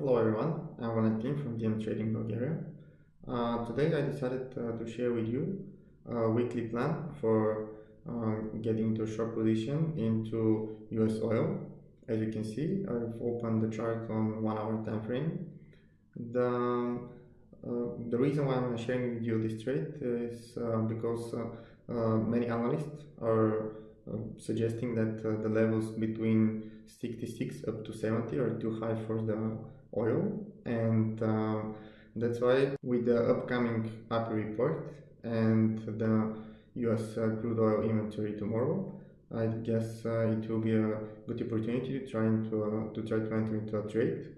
Hello everyone, I'm Valentin from DM Trading Bulgaria. Uh, today I decided uh, to share with you a weekly plan for uh, getting a short position into US oil. As you can see, I've opened the chart on one hour time frame. The, uh, the reason why I'm sharing with you this trade is uh, because uh, many analysts are suggesting that the levels between 66 up to 70 are too high for the oil. And uh, that's why with the upcoming API report and the US uh, crude oil inventory tomorrow I guess uh, it will be a good opportunity to try to, uh, to try to enter into a trade.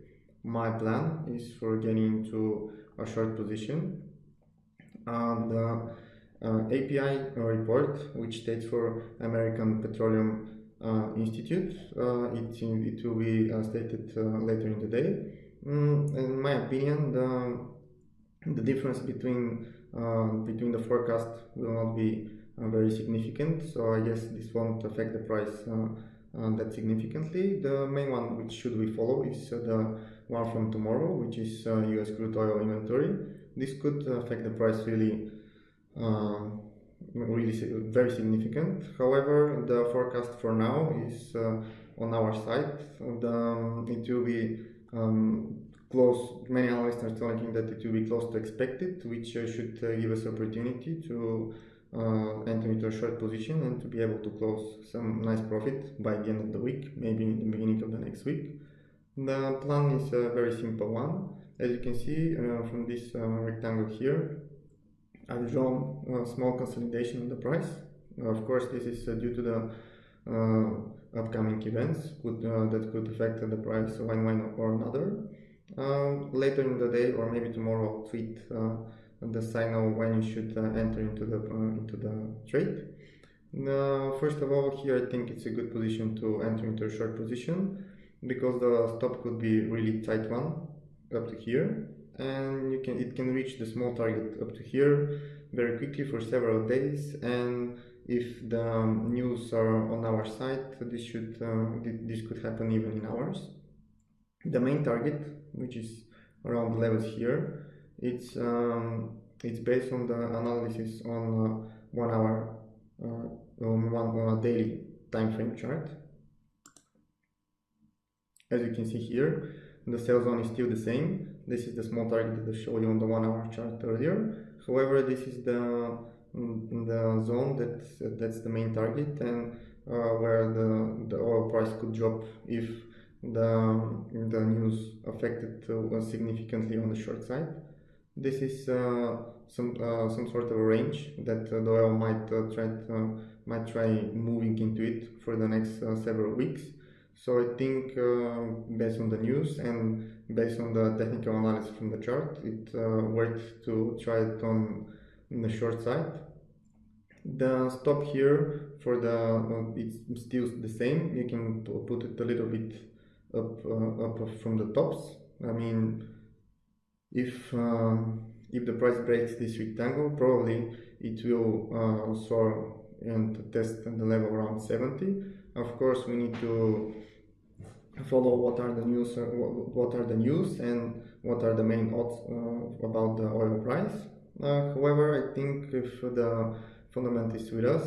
My plan is for getting into a short position. And uh, API report which states for American Petroleum uh, Institute. Uh, it, it will be uh, stated later in the day. Mm, in my opinion, the, the difference between between the forecast will not be very significant. So I guess this won't affect the price uh, that significantly. The main one which should we follow is uh, the one from tomorrow, which is uh, US crude oil inventory. This could affect the price really really very significant. However, the forecast for now is uh, on our side. The, um, it will be um, close. Many analysts are telling that it will be close to expected, which uh, should uh, give us opportunity to uh, enter into a short position and to be able to close some nice profit by the end of the week, maybe in the beginning of the next week. The plan is a very simple one. As you can see uh, from this uh, rectangle here, I've drawn a small consolidation in the price. Of course, this is uh, due to the uh, upcoming events could, uh, that could affect the price one way or another. Um, later in the day or maybe tomorrow I'll tweet uh, the signal when you should uh, enter into the uh, into the trade. first of all, here I think it's a good position to enter into a short position because the stop could be really tight one up to here and you can it can reach the small target up to here very quickly for several days. And if the um, news are on our side this should uh, this could happen even in hours. The main target which is around the levels here it's um, it's based on the analysis on uh, one hour uh, on one on a daily time frame chart. As you can see here the sell zone is still the same this is the small target that I showed you on the one hour chart earlier. However, this is the mm, the zone that that's the main target and uh, where the the oil price could drop if the the news affected uh, significantly on the short side. This is uh, some uh, some sort of a range that uh, the oil might uh, try might try moving into it for the next several weeks. So I think based on the news and based on the technical analysis from the chart, it uh, worked to try it on, the short side. The stop here for the uh, it's still the same. You can put it a little bit up uh, up from the tops. I mean, if um, if the price breaks this rectangle, probably it will uh, soar and test the level around 70. Of course, we need to follow what are the news uh, what are the news and what are the main odds uh, about the oil price. Uh, however i think if the fundament is with us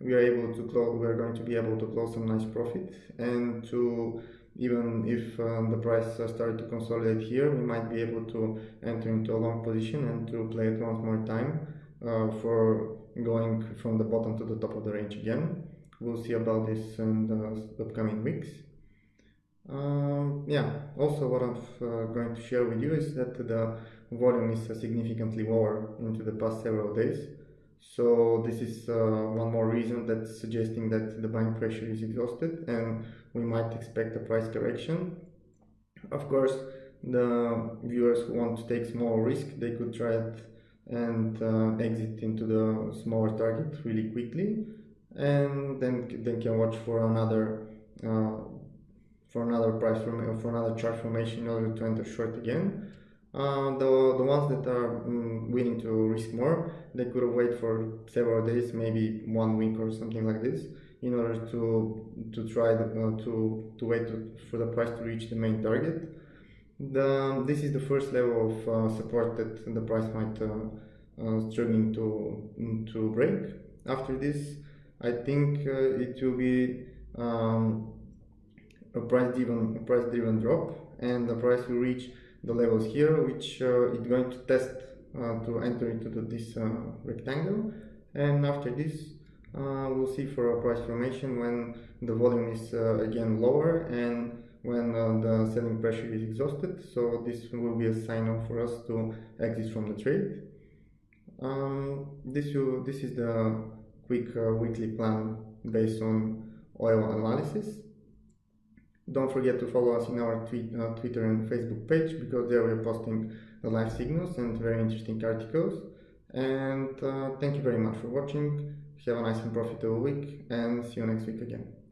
we are able to close we are going to be able to close some nice profit and to even if uh, the price started to consolidate here we might be able to enter into a long position and to play it once more time uh, for going from the bottom to the top of the range again. We'll see about this in the upcoming weeks um, yeah, also what I'm uh, going to share with you is that the volume is uh, significantly lower into the past several days. So this is uh, one more reason that's suggesting that the buying pressure is exhausted and we might expect a price correction. Of course, the viewers who want to take small risk, they could try it and uh, exit into the smaller target really quickly and then they can watch for another uh, for another price for another chart formation in order to enter short again. Uh, the, the ones that are um, willing to risk more, they could wait for several days, maybe one week or something like this, in order to to try the, uh, to to wait to, for the price to reach the main target. the, this is the first level of uh, support that the price might uh, uh, struggling to to break. After this, I think uh, it will be um, a price driven a price driven drop, and the price will reach the levels here, which uh, it's going to test uh, to enter into the, this rectangle, and after this. we'll see for a price formation when the volume is again lower and when uh, the selling pressure is exhausted. So this will be a signal for us to exit from the trade. Um, this, will, this is the quick uh, weekly plan based on oil analysis. Don't forget to follow us in our tweet, uh, Twitter and Facebook page because there we're posting the live signals and very interesting articles. And uh, thank you very much for watching. Have a nice and profitable week and see you next week again.